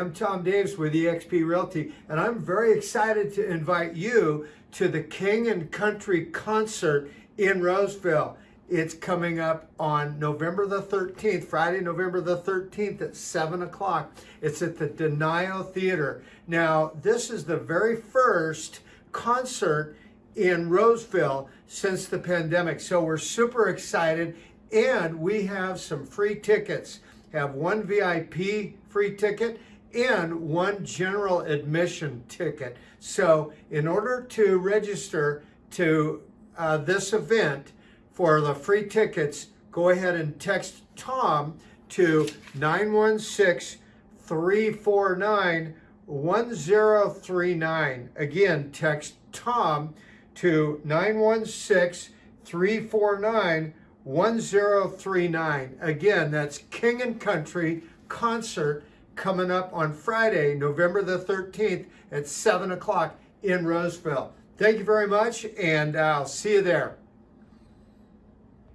I'm Tom Davis with eXp Realty, and I'm very excited to invite you to the King and Country concert in Roseville. It's coming up on November the 13th, Friday, November the 13th at 7 o'clock. It's at the Denio Theater. Now, this is the very first concert in Roseville since the pandemic. So we're super excited and we have some free tickets have one VIP free ticket and one general admission ticket. So in order to register to uh, this event for the free tickets, go ahead and text Tom to 916-349-1039. Again, text Tom to 916 349 1039. Again, that's King and Country concert coming up on Friday, November the 13th at 7 o'clock in Roseville. Thank you very much, and I'll see you there.